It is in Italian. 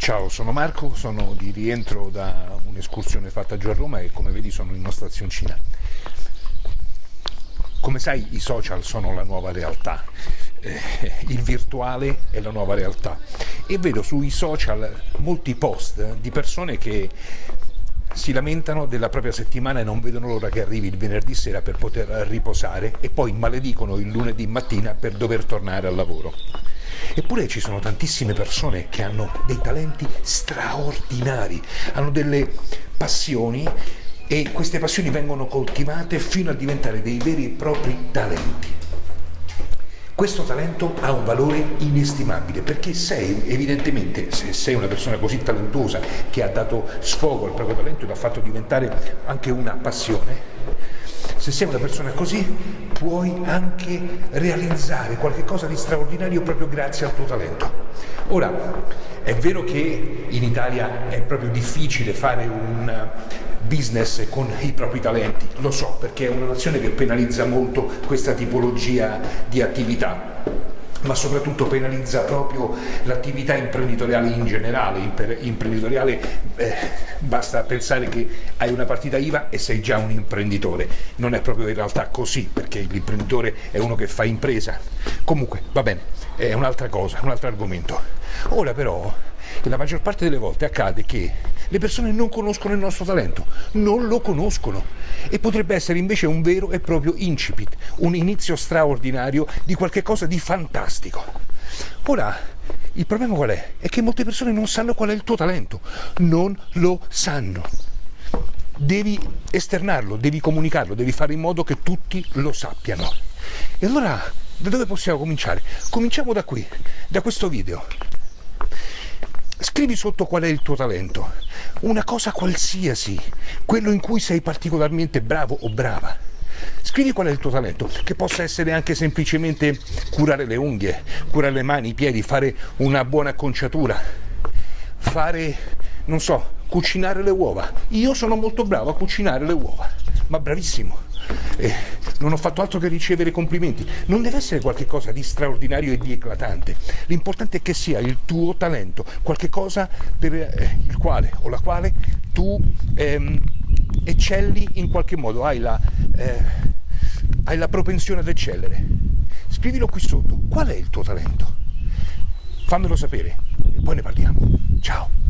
Ciao, sono Marco, sono di rientro da un'escursione fatta giù a Roma e come vedi sono in una stazioncina. Come sai i social sono la nuova realtà, eh, il virtuale è la nuova realtà e vedo sui social molti post di persone che si lamentano della propria settimana e non vedono l'ora che arrivi il venerdì sera per poter riposare e poi maledicono il lunedì mattina per dover tornare al lavoro. Eppure ci sono tantissime persone che hanno dei talenti straordinari, hanno delle passioni e queste passioni vengono coltivate fino a diventare dei veri e propri talenti. Questo talento ha un valore inestimabile perché sei evidentemente, se sei una persona così talentuosa che ha dato sfogo al proprio talento e l'ha fatto diventare anche una passione, se sei una persona così puoi anche realizzare qualcosa di straordinario proprio grazie al tuo talento. Ora, è vero che in Italia è proprio difficile fare un business con i propri talenti, lo so perché è una nazione che penalizza molto questa tipologia di attività ma soprattutto penalizza proprio l'attività imprenditoriale in generale, imprenditoriale eh, basta pensare che hai una partita IVA e sei già un imprenditore, non è proprio in realtà così perché l'imprenditore è uno che fa impresa, comunque va bene, è un'altra cosa, un altro argomento. Ora però la maggior parte delle volte accade che le persone non conoscono il nostro talento, non lo conoscono e potrebbe essere invece un vero e proprio incipit, un inizio straordinario di qualche cosa di fantastico. Ora, il problema qual è? È che molte persone non sanno qual è il tuo talento, non lo sanno. Devi esternarlo, devi comunicarlo, devi fare in modo che tutti lo sappiano. E allora, da dove possiamo cominciare? Cominciamo da qui, da questo video. Scrivi sotto qual è il tuo talento, una cosa qualsiasi, quello in cui sei particolarmente bravo o brava. Scrivi qual è il tuo talento, che possa essere anche semplicemente curare le unghie, curare le mani, i piedi, fare una buona acconciatura, fare, non so, cucinare le uova. Io sono molto bravo a cucinare le uova, ma bravissimo eh, non ho fatto altro che ricevere complimenti. Non deve essere qualcosa di straordinario e di eclatante. L'importante è che sia il tuo talento, qualcosa per eh, il quale o la quale tu ehm, eccelli in qualche modo, hai la, eh, hai la propensione ad eccellere. Scrivilo qui sotto. Qual è il tuo talento? Fammelo sapere e poi ne parliamo. Ciao!